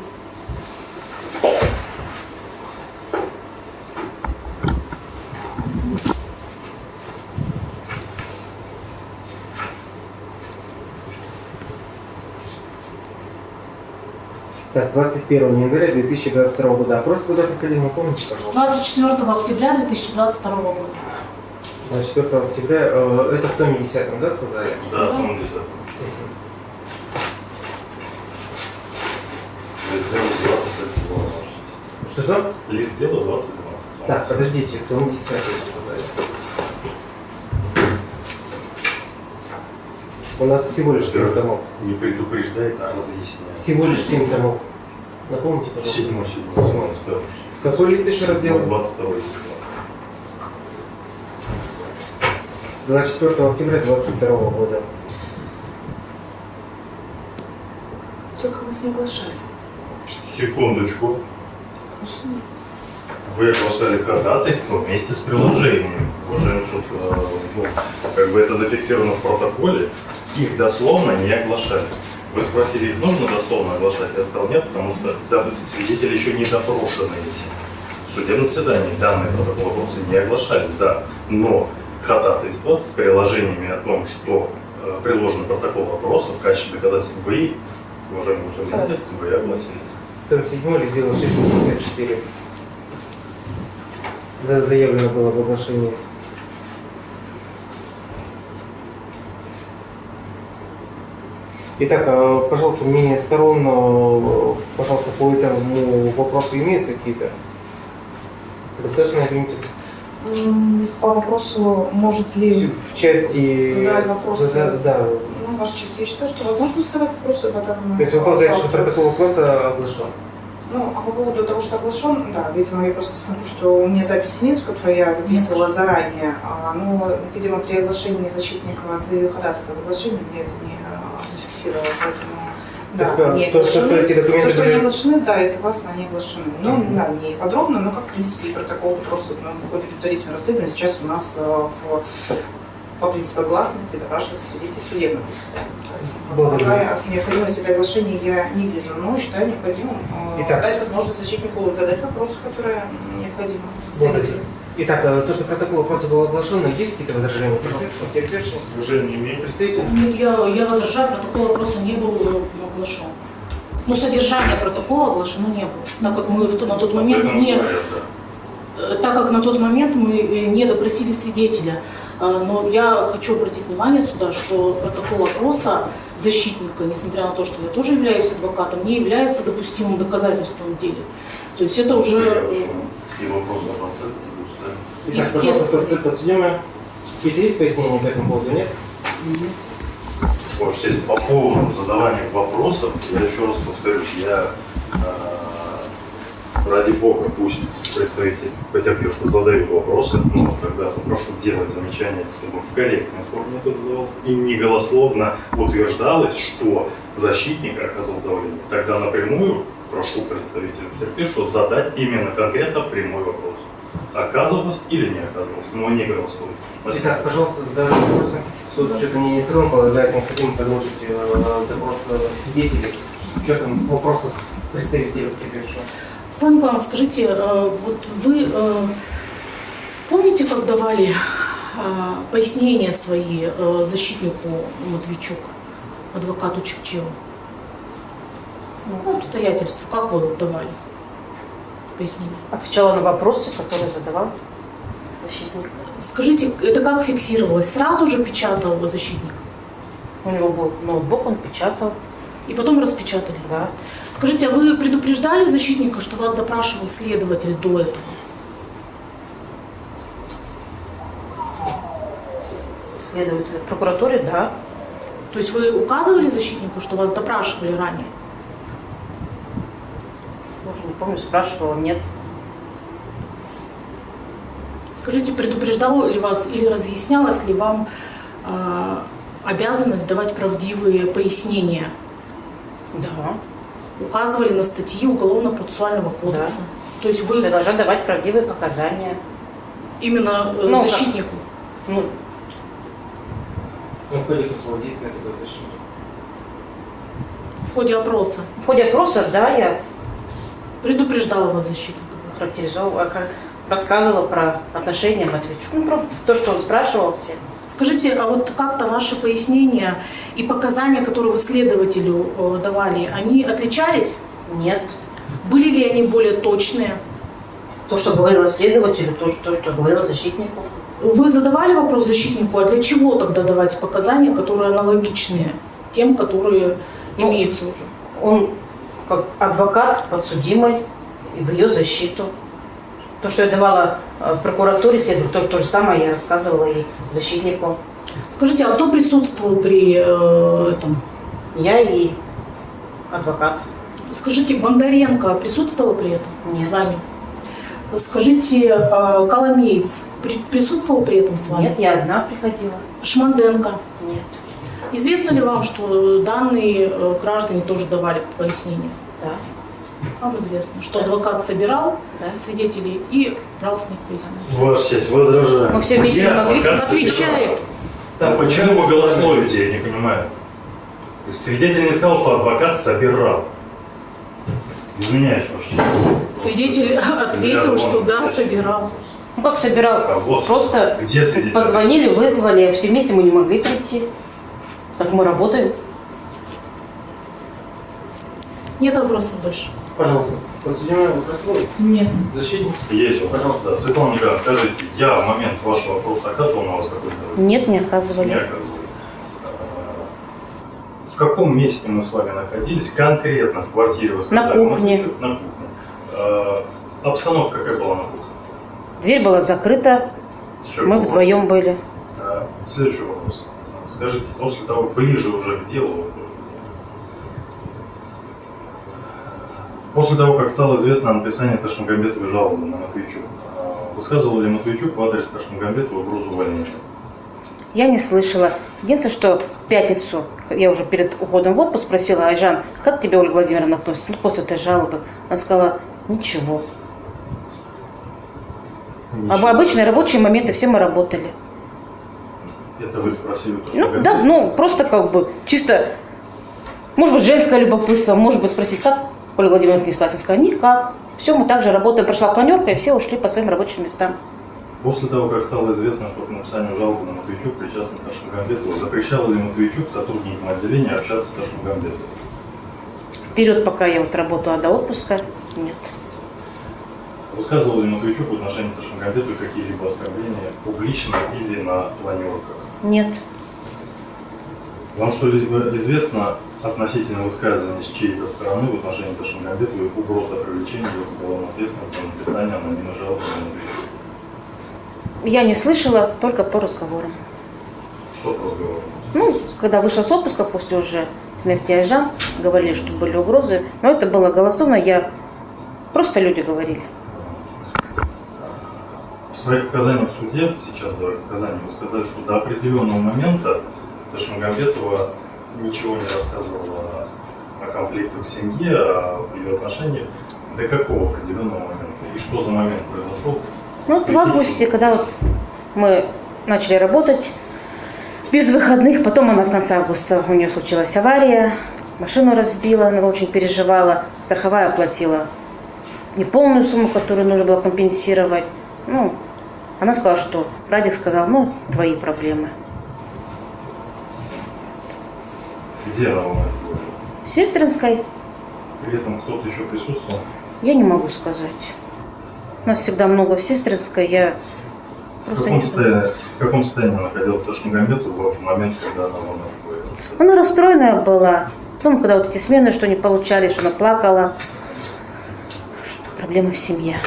Так, 21 января 2022 года. Опрос куда проходил, напомните, пожалуйста. 24 октября 2022 года. 24 октября, э, это в томе 10, да, сказали? Да, в том 10. Лист дела 22. Что-что? Лист дела 22. Так, подождите, том 10 сказали. У нас всего лишь 7 томов. Не предупреждает, а разъясняет. Всего лишь 7 томов. Напомните, пожалуйста. Седьмой, седьмой. Седьмой. Да. Какой лист еще раз делать? 22. 24 октября 2022 года. Только мы их не оглашали. Секундочку. Вы оглашали ходатайство вместе с приложением. Уважаемый суд, э, ну, как бы это зафиксировано в протоколе, их дословно не оглашали. Вы спросили, их нужно дословно оглашать? Я сказал нет, потому что данные свидетели еще не допрошены. В судебном заседании данные протоколы вопросы не оглашались, да. Но ходатайство с приложениями о том, что э, приложен протокол вопроса в качестве доказательств вы, уважаемый судья, вы огласили. Том 7 или дело 654. За- Заявлено было в оглашении. Итак, э, пожалуйста, мнение сторон, э, пожалуйста, по этому вопросу имеются какие-то? Достаточно объясните. М, По вопросу, может ли... В части... Задать вопросы. Да, да. Ну, Ваша честь, я считаю, что возможно задавать вопросы по данному То есть вы полагаете, что протокол вопроса оглашен? Ну, а по поводу того, что оглашен, да, видимо, я просто смотрю, что у меня записи нет, которую я выписывала заранее, а, но, видимо, при оглашении защитника за ходатайство в оглашении мне это не а, зафиксировало, поэтому, да, То они то, что- эти документы То, что они оглашены, да, я согласна, они оглашены. Ну, Мгм. да, не подробно, но как, в принципе, и протокол просто ну, в ходе предварительного расследования сейчас у нас а, в, по принципу гласности допрашивается свидетель судебного заседания. Необходимости для оглашения я не вижу, но считаю необходимым э, Итак. дать возможность защитнику задать вопросы, которые необходимы представителю. Итак, э, то, что протокол вопроса был оглашен, есть какие-то возражения? Пожалуйста. Уже не имеет. Представитель? Нет, я, я возражаю, протокол вопроса не был оглашен. Но содержание протокола оглашено не было, так как мы в на тот момент не, э, так как на тот момент мы э, не допросили свидетеля. Но я хочу обратить внимание сюда, что протокол опроса защитника, несмотря на то, что я тоже являюсь адвокатом, не является допустимым доказательством в деле. То есть это уже И вопрос о проценте будет ставить. Итак, пожалуйста, подсудимая. Какие-то есть пояснения по этому поводу, нет? Ваше честь, по поводу задавания вопросов, я еще раз повторюсь, я э, ради бога пусть представитель потерпевшего задают вопросы, но тогда попрошу делать замечания, чтобы в корректной форме это задавалось, и не голословно утверждалось, что защитник оказал давление. Тогда напрямую прошу представителя потерпевшего задать именно конкретно прямой вопрос. Оказывалось или не оказывалось, но не голословно. Итак, пожалуйста, задавайте вопросы. Суд с учетом мнения сторон полагает необходимо продолжить э, допрос э, свидетелей с учетом вопросов представителя потерпевшего. Светлана Николаевна, скажите, э, вот вы э, помните, как давали э, пояснения свои э, защитнику Матвейчук, адвокату Чепчеву? Ну, обстоятельства, как вы давали пояснения? Отвечала на вопросы, которые задавал защитник. Скажите, это как фиксировалось? Сразу же печатал защитник? У него был ноутбук, он печатал, И потом распечатали? да. Скажите, а вы предупреждали защитника, что вас допрашивал следователь до этого? Следователь в прокуратуре, да. То есть вы указывали защитнику, что вас допрашивали ранее? Уже не помню, спрашивала, нет. Скажите, предупреждал ли вас или разъяснялась ли вам э, обязанность давать правдивые пояснения? Да. Указывали на статьи Уголовно-процессуального кодекса. То есть Я вы должна давать правдивые показания. именно э, Ну, как? защитнику. Ну, Ну, в ходе какого действия такое решение? В ходе опроса в ходе опроса, да, я предупреждала вас защитник. характеризовала, ха- рассказывала про отношения Матвейчука. Ну, про то, что он спрашивал все. Скажите, а вот как-то ваши пояснения и показания, которые вы следователю э, давали, они отличались? Нет. Были ли они более точные? То, что говорила следователю, то, что, то, что говорила защитнику. Вы задавали вопрос защитнику, а для чего тогда давать показания, которые аналогичные тем, которые Ну, имеются уже? Он как адвокат подсудимой и в ее защиту. То, что я давала э, прокуратуре следователю, то, то же самое я рассказывала и защитнику. Скажите, а кто присутствовал при э, этом? Я и адвокат. Скажите, Бондаренко присутствовала при этом Нет. с вами? Скажите, э, Коломеец при- присутствовал при этом с вами? Нет, я одна приходила. Шманденко. Нет. Известно ли вам, что данные э, граждане тоже давали пояснения? Да. Вам известно, что Да. адвокат собирал Да. свидетелей и брал с них пояснения. Ваша честь, возражаю. Мы все вместе не могли адвокат Отвечает. собирал? А почему вы голословите, я не понимаю. Свидетель не сказал, что адвокат собирал. Извиняюсь, честь. Свидетель ответил, что да, собирал. Ну как собирал? Кого? Просто Где свидетель? позвонили, вызвали, все вместе мы не могли прийти. Так мы работаем. Нет вопросов больше? Пожалуйста. Подсудимый вопрос? Нет. Защитник? Есть вопрос. Пожалуйста. Да. Светлана Николаевна, скажите, я в момент вашего вопроса оказывал на вас какой-то Нет, не Не оказывали. оказывал. А, В каком месте мы с вами находились? Конкретно в квартире? На кухне. На кухне. Обстановка какая была на кухне? Дверь была закрыта, Всё мы вдвоем были. А, Следующий вопрос. Скажите, после того, ближе уже к делу, после того, как стало известно о написании Ташмагамбетовой жалобы на Матвейчук, высказывал ли Матвейчук в адрес Ташмагамбетова угрозу увольнения? Я не слышала. Единственное, что в пятницу, я уже перед уходом в отпуск спросила, Айжан, как тебе Ольга Владимировна относится ну, после этой жалобы? Она сказала, ничего. Об обычные рабочие моменты все мы работали. Это вы спросили у Ну, да, ну, просто как бы чисто, может быть, женское любопытство, может быть, спросить, как Ольга Владимировна отнеслась. Она сказала, никак. Все, мы также работаем. Прошла планерка, и все ушли по своим рабочим местам. После того, как стало известно, что к написанию жалобы на Матвейчук причастен Ташмагамбетова, запрещал ли Матвейчук сотрудникам отделения общаться с Ташмагамбетовой? Вперед, пока я вот работала до отпуска, нет. Высказывал ли Матвейчук в отношении Ташмагамбетовой какие-либо оскорбления публично или на планерках? Нет. Вам что-либо известно относительно высказывания с чьей-то стороны в отношении Ташмагамбетовой угроза привлечения ее к уголовной ответственности за написание анонимной жалобы на? Я не слышала, только по разговорам. Что по разговору? Ну, когда вышла с отпуска после уже смерти Айжан, говорили, что были угрозы. Но это было голословно, я... Просто люди говорили. В своих показаниях в суде, сейчас давай показания, вы сказали, что до определенного момента Ташмагамбетова ничего не рассказывала о конфликтах в семье, о ее отношениях. До какого определенного момента? И что за момент произошел? Ну, вот в августе, когда вот мы начали работать без выходных, потом она в конце августа, у нее случилась авария, машину разбила, она очень переживала, страховая оплатила неполную сумму, которую нужно было компенсировать. Ну, она сказала, что Радик сказал, ну, твои проблемы. Где она это говорила? В Сестринской При этом кто-то еще присутствовал? я не могу сказать. У нас всегда много в Сестринской, я В просто каком, не состоянии, в каком состоянии находилась Ташмагамбетова в момент, когда она вам это говорила? Она расстроенная была. Потом, когда вот эти смены, что не получали, что она плакала, что проблемы в семье.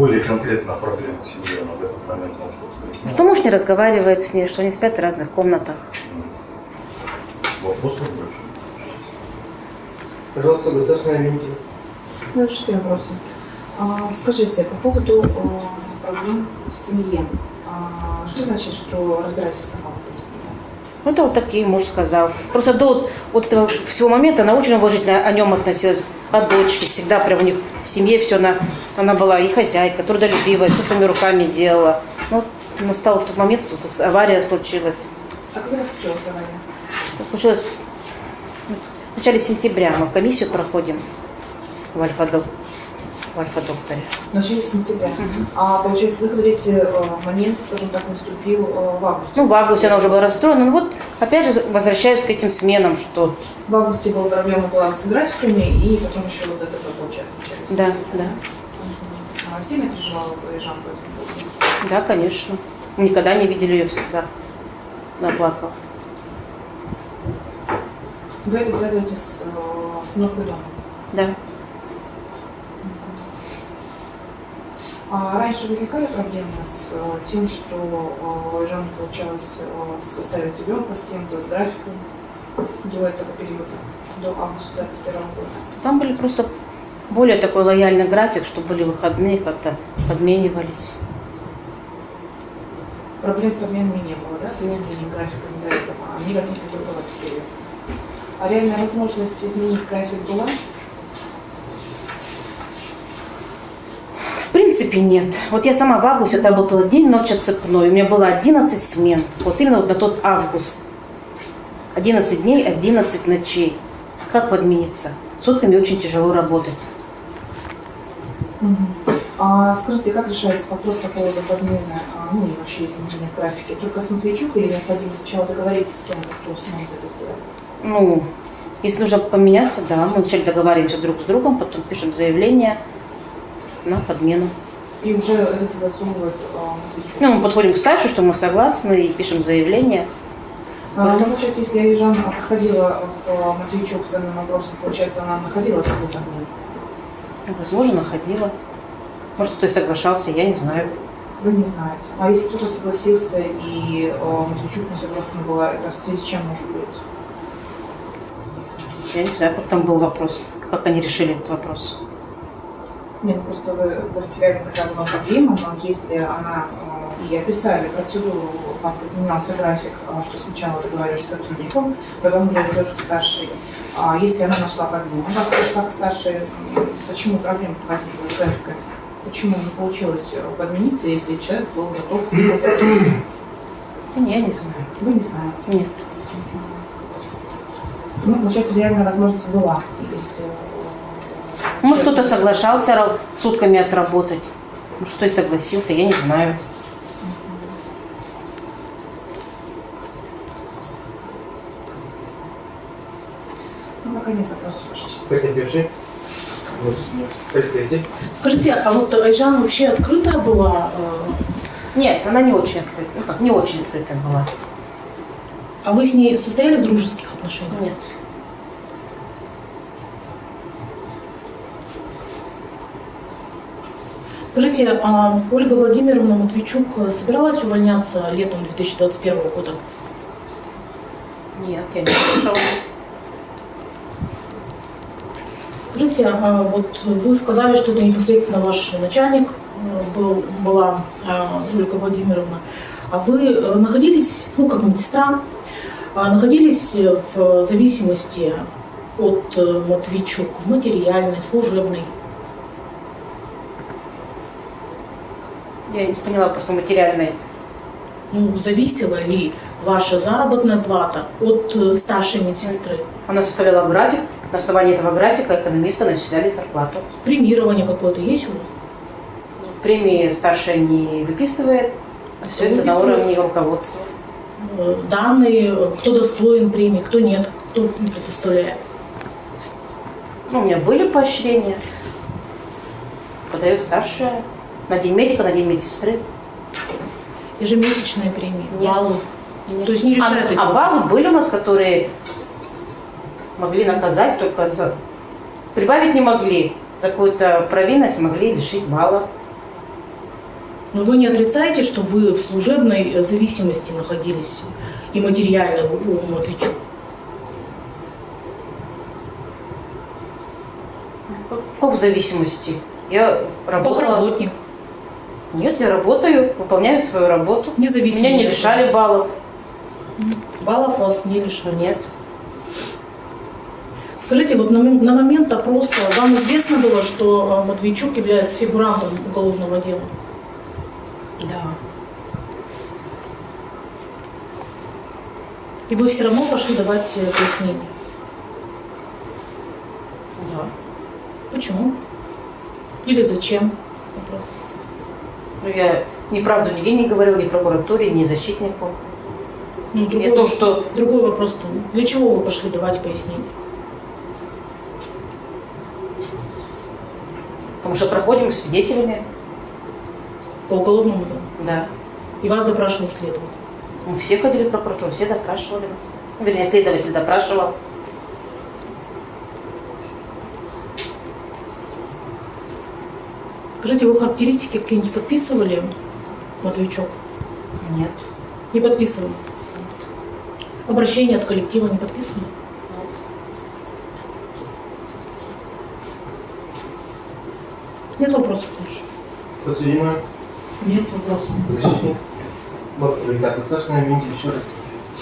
Более конкретно проблема в семье она в этот момент может пояснять? Что муж не разговаривает с ней, что они спят в разных комнатах. Вопросов больше? Пожалуйста, государственная винитель. Разрешите вопросы. А, скажите, по поводу э, проблем в семье. А, что значит, что разбирайся сама? Ну, это вот такие муж сказал. Просто до вот, вот этого всего момента она очень уважительно о нем относилась. От дочки всегда прям у них в семье все она, она была и хозяйка, трудолюбивая, все своими руками делала. Ну, настал тот момент, тут вот авария случилась. А когда случилась авария? Что случилось в начале сентября. Мы комиссию проходим в Альфа-док- Альфа-докторе. В начале сентября. А получается, вы говорите, э, момент, скажем так, наступил э, в августе. Ну, в августе она уже была расстроена. Ну вот, опять же, возвращаюсь к этим сменам, что В августе была проблема была с графиками, и потом еще вот это получается через. да, да, А сильно переживала Жан по этому поводу? да, конечно. Мы никогда не видели ее в слезах. Она плакала. Вы это связываете с, э, с домом? Да. Раньше возникали проблемы с э, тем, что э, Жанне получалось э, составить ребенка с кем-то, с графиком до этого периода, до августа 21 года? Там были просто более такой лояльный график, что были выходные, как-то подменивались. Проблем с подменами не было, да, с изменением графика до этого? Они возникли только в этот период. А реальная возможность изменить график была? В принципе, нет. Вот я сама в августе отработала день, ночь отцепной. У меня было 11 смен. Вот именно вот на тот август. 11 дней, 11 ночей. Как подмениться? Сутками очень тяжело работать. А скажите, как решается вопрос по поводу подмены, а, ну и вообще изменения в графике? Только с Матвейчук или необходимо сначала договориться с кем-то, кто сможет это сделать? Ну, если нужно поменяться, да, мы вначале договариваемся друг с другом, потом пишем заявление на подмену. И уже это согласовывает а? Ну, мы подходим к старшей, что мы согласны, и пишем заявление. А, ну, получается, если Жанна подходила к Матвейчук с данным вопросом, получается, она находила свою подмену? Возможно, находила. Может, кто и соглашался, я не знаю. Вы не знаете. А если кто-то согласился и э, Матвейчук не согласна была, это в связи с чем может быть? Я не знаю, как там был вопрос, как они решили этот вопрос. Нет, ну просто вы говорите, реально такая была проблема, но если она э, и описали процедуру, как изменялся график, э, что сначала договариваешься с сотрудником, потом уже идешь к старшей. А если она нашла проблему, у вас пришла к старшей, почему проблема возникла с графиком? Почему не получилось подмениться, если человек был готов? Не, я не знаю. Вы не знаете. Нет. Ну, получается, реальная возможность была, если... Может, кто-то соглашался сутками отработать. Может, кто и согласился, я не знаю. Ну, пока нет вопросов, Ваша честь. Потерпевший. Представитель. Скажите, а вот Айжан вообще открытая была? э, Нет, она не очень открытая. Ну как, не очень открытая была. А вы с ней состояли в дружеских отношениях? Нет. Скажите, а Ольга Владимировна Матвейчук собиралась увольняться летом 2021 года? Нет, я не слышала. Скажите, а вот вы сказали, что это непосредственно ваш начальник э, был, была э, Ольга Владимировна. А вы э, находились, ну, как медсестра, а находились в зависимости от э, Матвейчук в материальной, служебной? Я не поняла просто материальные. Ну, зависела ли ваша заработная плата от э, старшей медсестры? Она составляла график. На основании этого графика экономисты начисляли зарплату. Премирование какое-то есть у вас? Премии старшая не выписывает. а Все это на уровне руководства. Э, Данные, э, кто достоин премии, кто нет, кто не предоставляет? Ну, у меня были поощрения. Подает старшая. На день медика, на день медсестры. Ежемесячные премии, Нет. баллы. Нет. То есть не решает а, эти а баллы были у нас, которые могли наказать только за... Прибавить не могли. За какую-то провинность могли лишить балла. Но вы не отрицаете, что вы в служебной э, зависимости находились и материально у Матвейчук? Как в зависимости? Я Как работала... работник. Нет, я работаю, выполняю свою работу. Независимо. Меня не лишали баллов. Баллов вас не лишали. Нет. Скажите, вот на, на момент опроса вам известно было, что э, Матвейчук является фигурантом уголовного дела? Да. И вы все равно пошли давать э, пояснение? Да. Почему? Или зачем? Вопрос. Ну, я неправду нигде не говорила, ни прокуратуре, ни защитнику. Ну, И другой, то, что другой вопрос то Для чего вы пошли давать пояснение? Потому что проходим с свидетелями. По уголовному делу? Да. И вас допрашивал следователь? Мы все ходили в прокуратуру, все допрашивали нас. Вернее, следователь допрашивал. Скажите, вы характеристики какие-нибудь подписывали, Матвейчук? Нет. Не подписывали? Обращение от коллектива не подписывали? Нет вопросов больше? Подсудимая. Нет вопросов. Защитник. Вот, итак, государственный обвинитель еще раз.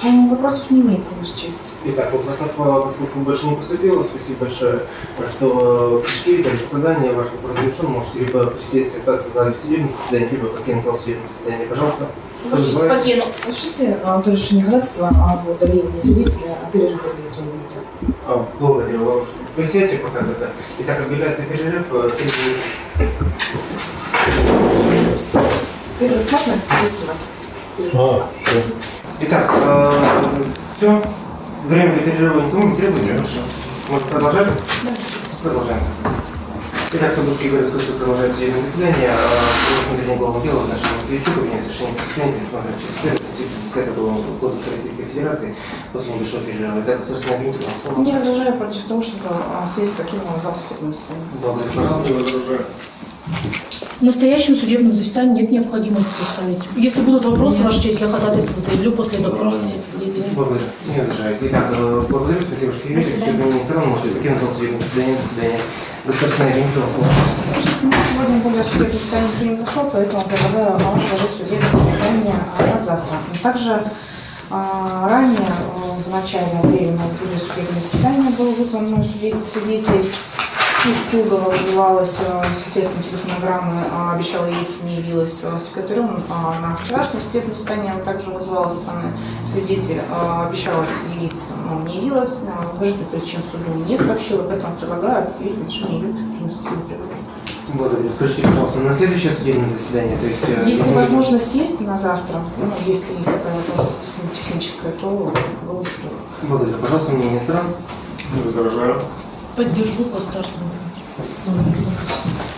Вопросов не имеется, Ваша честь. Итак, вопросов, поскольку больше не поступило, спасибо большое, что э, пришли, дали показания, ваш вопрос решен, можете либо присесть, остаться в зале судебного заседания, либо покинуть зал судебного заседания, пожалуйста. Ваша честь, покину. А, то решение ходатайства об удалении свидетеля о перерыве А, Благодарю вас. Присядьте пока тогда. Итак, объявляется перерыв, э. Перерыв можно действовать? А, все. Итак, все. Время для перерыва никому не требуется. Хорошо. Мы продолжаем? Да. Продолжаем. Итак, Соборский городской суд продолжает судебное заседание. По рассмотрению уголовного дела в нашем Матвейчука вне совершения преступления предусмотрено часть 1 статьи 50 Уголовного кодекса Российской Федерации после небольшого перерыва. Итак, государственный обвинитель, вам. Не возражаю против того, чтобы свидетель покинул зал судебного заседания. Благодарю, пожалуйста. В настоящем судебном заседании нет необходимости ставить. Если будут вопросы, Ваша честь, я ходатайство заявлю после допроса свидетелей. Благодарю. Не возражаю. Итак, э, благодарю, спасибо, что явились. Не страну, можете покинуть зал судебного заседания. До свидания. Честь, ну, сегодня более судебное заседание не зашел, поэтому предлагаю вам отложить судебное заседание а, на завтра. Также а, ранее, э, в начальное время у нас были судебные заседания, был вызван свидетель, свидетель Устюгова вызывалась, э, естественно, телефонограммы, а, обещала явиться, не явилась э, секретарем. А На вчерашнее судебное заседание также вызывалась данный свидетель, а, обещалась явиться, но не явилась, уважительных причин суду не сообщила, поэтому предлагаю объявить отношение ее природы. Благодарю. Скажите, пожалуйста, на следующее судебное заседание, то есть... э, Если возможность есть на завтра, ну, если есть такая возможность техническая, то было бы здорово. Благодарю. Пожалуйста, мнение сторон. Не возражаю. Поддержу государственного.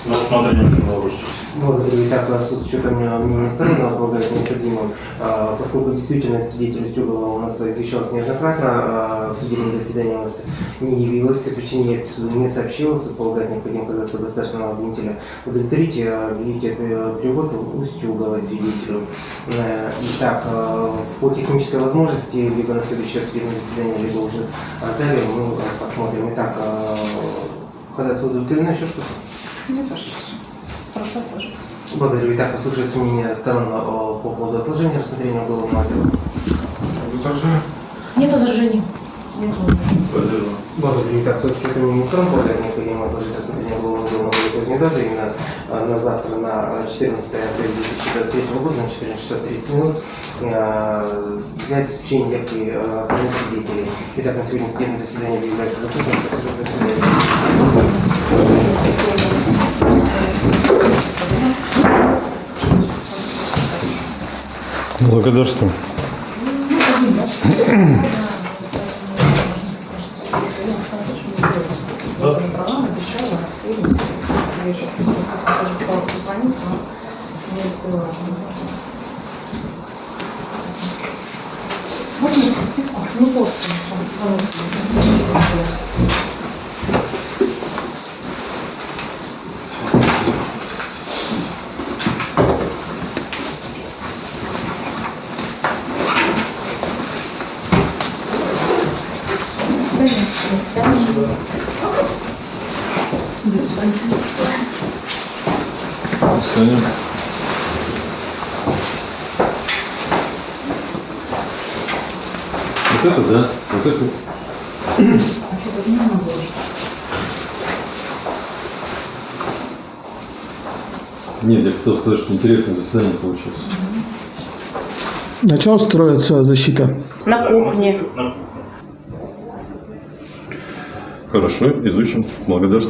На честь. Благодарю. Итак, суд с учетом мнения сторон полагает необходимым, а, поскольку действительно свидетель Устюгова у нас извещалась неоднократно, а, в судебном заседании у нас не явилась, по причине явки суду не сообщила, суд полагает необходимо, когда государственного обвинителя удовлетворить, а, э, перевод Устюгова свидетелю. Э, Итак, а, по технической возможности, либо на следующее судебное заседание, либо уже а, далее мы э, посмотрим. Итак, а, когда суд удовлетворено, еще что-то? Нет, Ваша честь. Прошу отложить. Благодарю. Итак, послушается мнение сторон э, по поводу отложения рассмотрения уголовного дела. Возражаю. Нет возражений. Нет, Благодарю. Благодарю. Итак, с учетом мнения сторон полагает необходимо отложить рассмотрение уголовного дела на более позднюю дату, именно э, на завтра, на 14 апреля 2023 года, на 14 часов 30 минут, э, для обеспечения явки остальных свидетелей. Итак, на сегодня судебное заседание объявляется закрытым. Спасибо. До свидания. Благодарствую. Я сейчас тоже пыталась позвонить, но не. Вот мне по списку, ну просто, звоните. До свидания. Встанем. Вот это, да? Вот это. Нет, я хотел сказать, что интересное заседание получилось. На чем строится защита? На кухне. На кухне. Хорошо, изучим. Благодарствую.